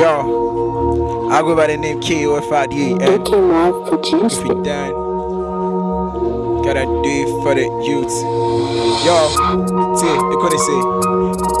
Yo, I go by the name KOF58. They came out produced If we done, gotta do it for the youth. Yo, see, you couldn't say.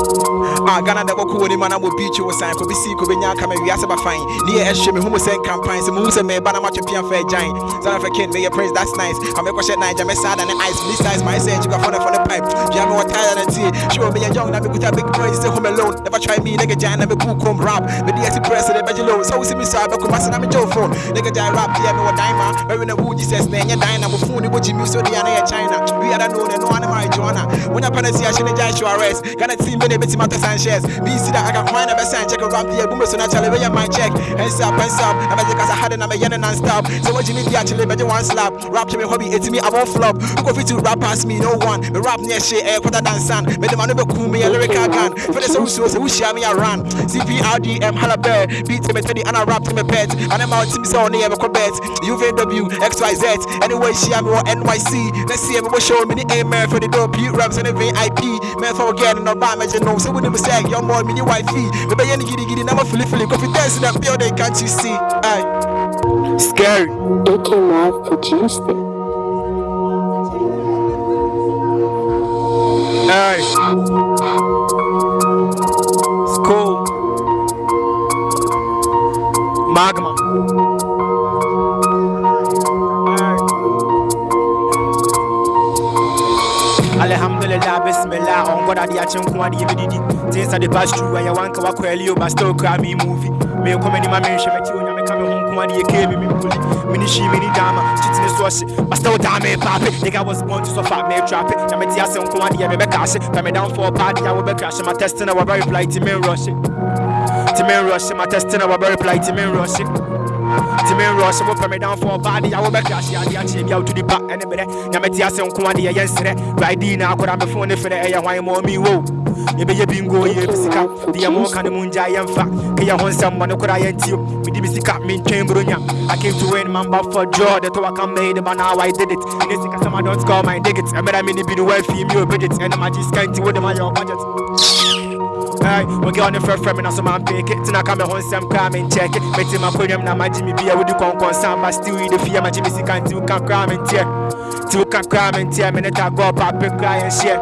Ah, Ghana da bɔkɔ wɔ ne ma na mo beach wɔ san kɔbi si kɔbi nya kama wiase ba fine. Ne yɛ ɛhyɛ me hu mo sɛ campaign sɛ muhu sɛ meba na matwe pia fɛ agyan sana fɛ kin meyɛ praise that's nice. Ka mɛkɔhyɛ nan gya mɛsaa ne ice me size my say jigwa for the for the pipe. Dua me wɔ tire na tie sure meyɛ young na mekuta big boys sɛ home alone. Never try me nigga gyan na me book home rap. Me de ɛsi press de bɛgye low. So wo si me saa bɛkɔ mase na me gye wo phone. Nigga gyan rap deɛ me wɔ dan ma mɛwe na wu jesus na ɛnyɛ dan na phone ne bɔgye mi so de ya na yɛ china. We are known and no one marijuana wonya pɛ na si ahyɛ ne gyan show arrest. Ghana team me ne bɛtimi atɔ sanchez me see that I find a best and check a rap here boom so naturally where you my check? Hands up hands up. I'm as I had it I'm a yen non stop. So what you need actually better one slap. Rap to me hobby it's me I won't flop. Go fit to rap past me? No one. Me rap near shit air quarter than sun me the man be cool me a lyrical gun. For the so so so who share me a run? CPRDM halabert beat me the and I rap to me pet and I'm out to me so near me bet UVW XYZ anyway share me or NYC let's see what show me the amen for the dope. You raps and the VIP man for again no bad imagine no so when them say your more mini wifey. Me be any giddy giddy my feel feel coffee dance in that building can't you see? Aye. Scary. Came out produced it. aye. It's Bismillah, on God, I did one DVD. Things that the past true, I want to work well, but still cry me movie. Me come in my mention, but you know, come home, come on, you came me, mini she, mini dama, cheating is wash, but still damn it, papi. Nigga was born to suffer, me trap it. I'm a tia, some come on, me cash it. Come down for a party, I will be crashing my testing, I will very reply to me, rush it. To me, rush it, my testing, I will very reply to me, rush it. To me, rush it, will put me down for a party, I will be crashing, I will be out to the back, and a bit. Yamatia, some come on, the yesterday. Right now, I could have a phone for the air, why more me, whoa. yɛbɛyɛ bingo yɛ bisika deɛ mɔka no mu ngya yɛmfa kɛyɛ ho nsɛm ma no kora yɛntio mede bisika mentwɛn bronya I came to win man but for joy the to I can made it but now I did it. In this sika I don't call my dig it ɛmɛra me ne bi no wafi mi obedit ɛne magye sika nti wode ma yɛ budget Hey, we get on the first frame and so man pick it. Tina come home some crime and check it. Betty my podium now my Jimmy be with the con con sound, but still the fear my Jimmy Can't do can crime and tear. Two can crime and tear. Minute I go up, pop cry and share.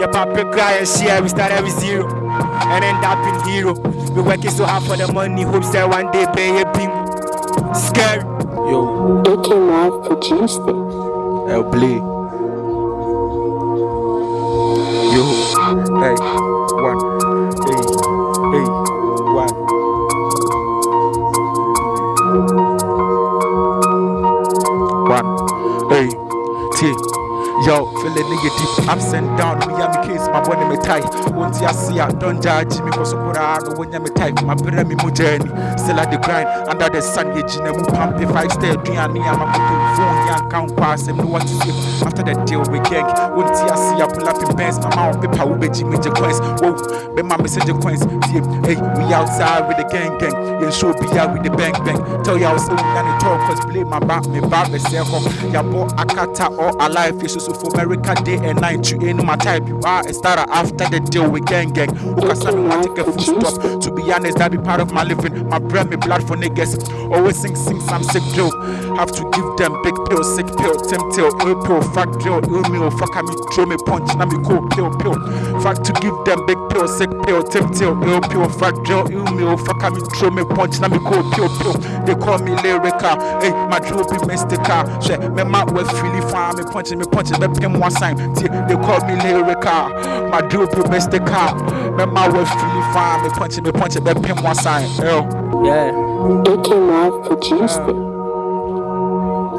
Your papa cry and share. We start every zero and end up in hero. We working so hard for the money, hopes that one day pay a ping. Scary. yo They came out produced it. El play yo hey hey T. Yo, feeling nigga deep ups and down. Me me case, my body me tight. Once I see I don't judge me, cause I know when you me tight. My brother me mo journey. Still at the grind, under the sun, ye jina pump. I stay, do ya me, I'm a phone, yan count pass, and know what to say. After the deal we gang, I see I pull up in bands, my mouth paper will be Jimmy J coins. Whoa, be my message coins. Hey, we outside with the gang gang. You show be out with the bang bang. Tell y'all so we gonna talk, cause play my back, me back, say, ya boy, Akata all alive, fish so for America day and night. You ain't my type, you are a starter after the deal with gang gang. Ukasa me want take a full stop. To be honest, that be part of my living. My bread, me blood for niggas. Always sing, sing some sick drill. Have to give them big pill, sick pill, temp pill, ill pill, oh, fuck drill, ill meal, fuck me, throw me punch, now me cool pill, pill. Fuck to give them big pill, sick pill, temp pill, ill pill, fuck drill, ill meal, oh, fuck me, throw me punch, now me cool pill, pill. They call me lyrical, hey, my drill be mystical. Shit, me my way freely fine, me punching, me punching, me pin one sign. See, They call me lyrical, my drill be mystical. Me my way freely fine, me punching, me punching, me pin one sign. Yo. Yeah. They came out produced it.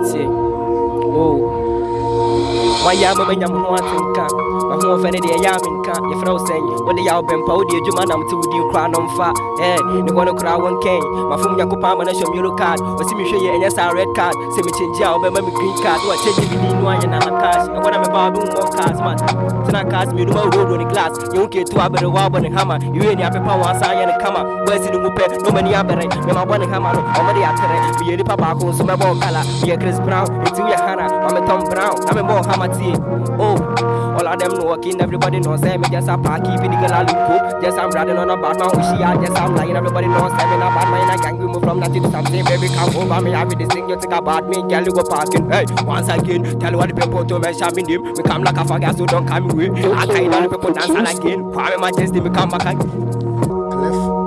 See. Whoa. wayɛ ama manya mo ho ase nka mahoɔfɛ ne deɛ ɛyɛ ame nka. Yɛfrɛ wo sɛn wode yɛ wobɛmpa wode adwuma nam crown wodin koraa Eh, mfa. Ɛ ne hɔ no koraa wɔnkɛn mafom nyankopɔn ama no hyɛ yellow card. Wɔse mehwɛ yɛ ɛnyɛ saa red card. See me change out, wobɛma me green card. Na wakyɛgye me din no anyɛ nana cash. Ɛhɔ na mɛba wobɛhu mɔ cars ma tena cars mmienu ma wodowodwo ne glass. Yɛwo ketu abere woabɔ ne hama yɛwie ne apepa wɔ asan yɛ ne kama. Woasi no mu pɛ na ɔmani abere memabɔ ne hama no ɔmode atere meyɛ nipa baako nso mɛbɔ kala. Meyɛ chris brown nti woyɛ hana. Mametɔm brown na mebɔɔ hama tie oh All of them walking, everybody knows say me just a park, keeping the girl a look cool. Just I'm riding on a bad man, wish she just I'm lying. Everybody knows say me a bad man, I gang we move from nothing to something. Baby, come over me, I with this thing, you think about me, girl, you go parking. Hey, once again, tell what the people to mention me name. We come like a faggot, so don't come away. I of the people dance again. Kwame Majesty, me come back again. Cliff.